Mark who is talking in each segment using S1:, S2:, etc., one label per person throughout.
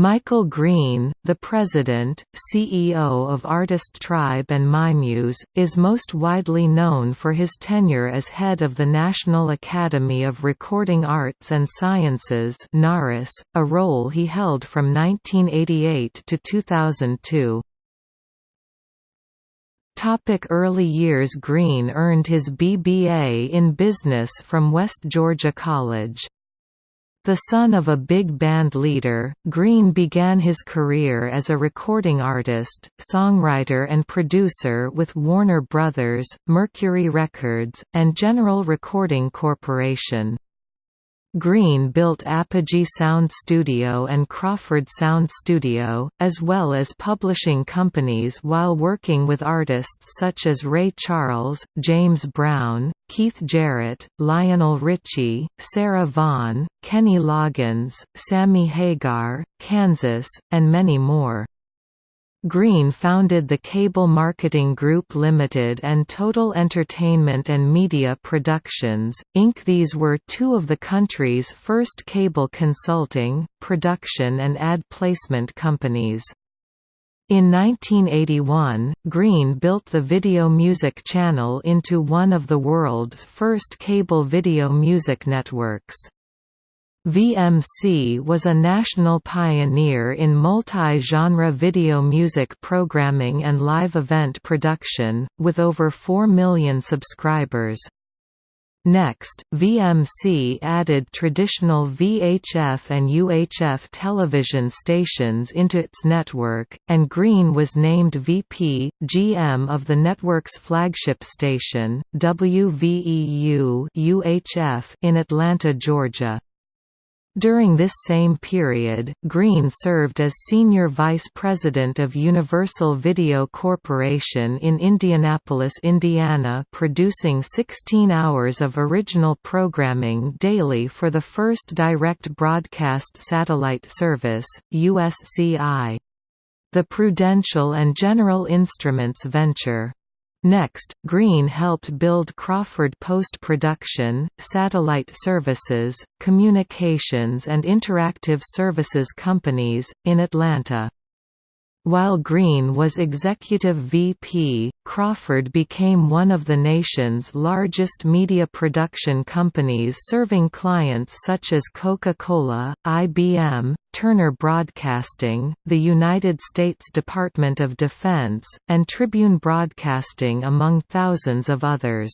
S1: Michael Greene, the president, CEO of Artist Tribe and MyMuse, is most widely known for his tenure as head of the National Academy of Recording Arts and Sciences a role he held from 1988 to 2002. Topic early years Greene earned his BBA in business from West Georgia College. The son of a big band leader, Greene began his career as a recording artist, songwriter and producer with Warner Brothers, Mercury Records, and General Recording Corporation. Greene built Apogee Sound Studio and Crawford Sound Studio, as well as publishing companies while working with artists such as Ray Charles, James Brown, Keith Jarrett, Lionel Richie, Sarah Vaughan, Kenny Loggins, Sammy Hagar, Kansas, and many more. Greene founded the Cable Marketing Group Limited and Total Entertainment and Media Productions, Inc. These were two of the country's first cable consulting, production and ad placement companies. In 1981, Greene built the Video Music Channel into one of the world's first cable video music networks. VMC was a national pioneer in multi-genre video music programming and live event production, with over 4 million subscribers. Next, VMC added traditional VHF and UHF television stations into its network, and Greene was named VP, GM of the network's flagship station, WVEU UHF in Atlanta, Georgia. During this same period, Greene served as Senior Vice President of Universal Video Corporation in Indianapolis, Indiana producing 16 hours of original programming daily for the first direct broadcast satellite service, USCI. The Prudential and General Instruments venture Next, Greene helped build Crawford Post-Production, Satellite Services, Communications and Interactive Services Companies, in Atlanta. While Greene was executive VP, Crawford became one of the nation's largest media production companies serving clients such as Coca-Cola, IBM, Turner Broadcasting, the United States Department of Defense, and Tribune Broadcasting among thousands of others.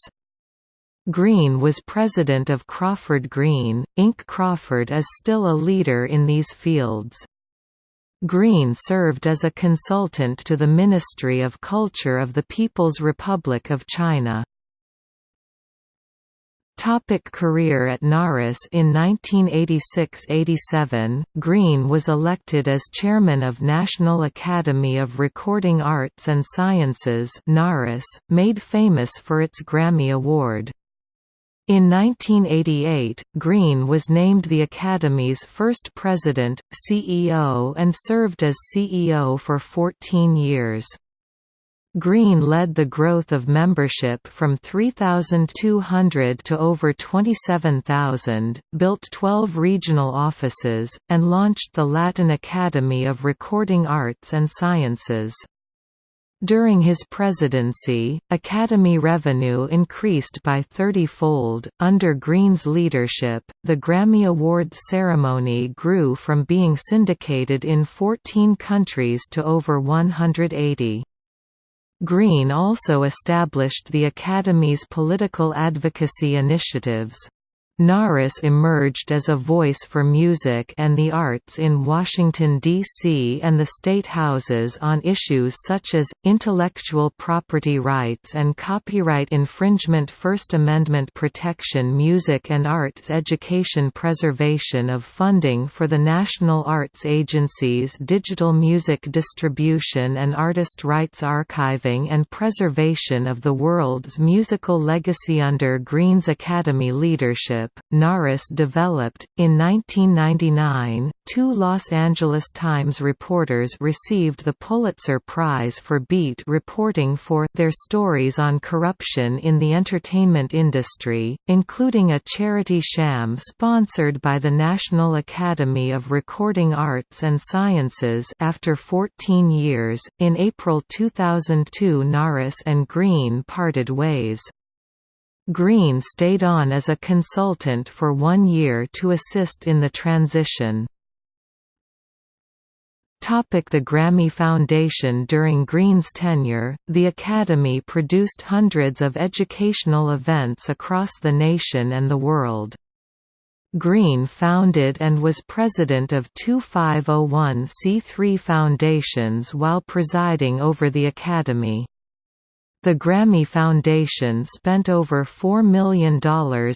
S1: Greene was president of Crawford Greene, Inc. Crawford is still a leader in these fields. Greene served as a consultant to the Ministry of Culture of the People's Republic of China. Topic career At NARAS In 1986–87, Greene was elected as chairman of National Academy of Recording Arts and Sciences made famous for its Grammy Award. In 1988, Greene was named the Academy's first president, CEO and served as CEO for 14 years. Greene led the growth of membership from 3,200 to over 27,000, built 12 regional offices, and launched the Latin Academy of Recording Arts and Sciences. During his presidency, Academy revenue increased by 30-fold. Under Greene's leadership, the Grammy Awards ceremony grew from being syndicated in 14 countries to over 180. Greene also established the Academy's political advocacy initiatives. NARAS emerged as a voice for music and the arts in Washington, D.C. and the state houses on issues such as, intellectual property rights and copyright infringement First Amendment protection music and arts education preservation of funding for the National Arts Agency's digital music distribution and artist rights archiving and preservation of the world's musical legacy under Greene's Academy leadership Friendship, NARAS developed. In 1999, two Los Angeles Times reporters received the Pulitzer Prize for beat reporting for their stories on corruption in the entertainment industry, including a charity sham sponsored by the National Academy of Recording Arts and Sciences after 14 years. In April 2002, NARAS and Greene parted ways. Greene stayed on as a consultant for one year to assist in the transition. The Grammy Foundation During Greene's tenure, the Academy produced hundreds of educational events across the nation and the world. Greene founded and was president of two 501c3 foundations while presiding over the Academy. The Grammy Foundation spent over $4 million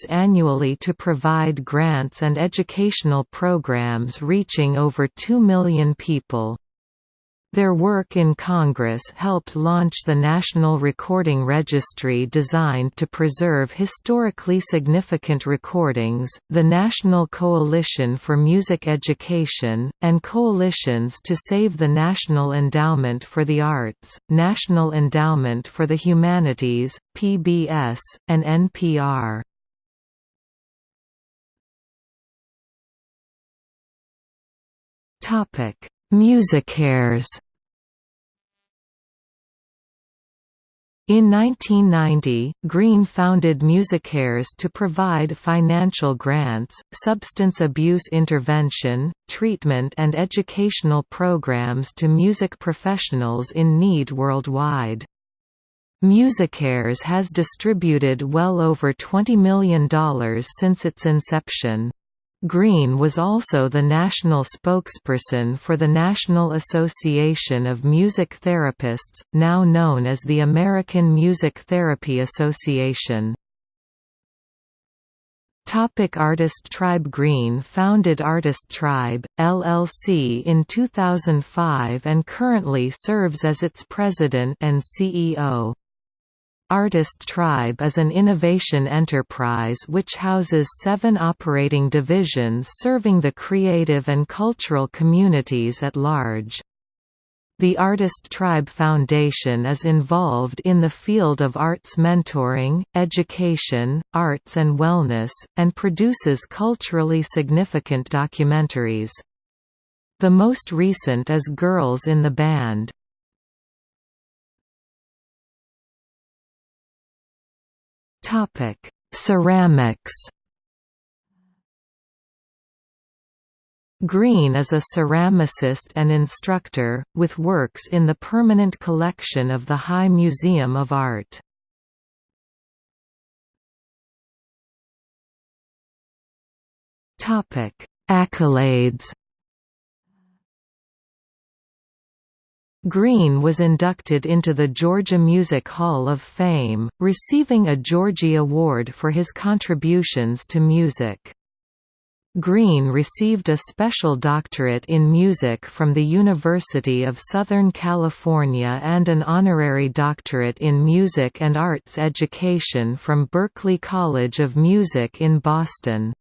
S1: annually to provide grants and educational programs reaching over 2 million people. Their work in Congress helped launch the National Recording Registry designed to preserve historically significant recordings, the National Coalition for Music Education, and Coalitions to Save the National Endowment for the Arts, National Endowment for the Humanities, PBS, and NPR. Topic MusiCares In 1990, Greene founded MusiCares to provide financial grants, substance abuse intervention, treatment and educational programs to music professionals in need worldwide. MusiCares has distributed well over $20 million since its inception. Greene was also the national spokesperson for the National Association of Music Therapists, now known as the American Music Therapy Association. Topic Artist Tribe Greene founded Artist Tribe, LLC in 2005 and currently serves as its president and CEO. Artist Tribe is an innovation enterprise which houses seven operating divisions serving the creative and cultural communities at large. The Artist Tribe Foundation is involved in the field of arts mentoring, education, arts and wellness, and produces culturally significant documentaries. The most recent is Girls in the Band. Topic: Ceramics. Greene is a ceramicist and instructor, with works in the permanent collection of the High Museum of Art. Accolades Greene was inducted into the Georgia Music Hall of Fame, receiving a Georgie Award for his contributions to music. Greene received a special doctorate in music from the University of Southern California and an honorary doctorate in music and arts education from Berklee College of Music in Boston.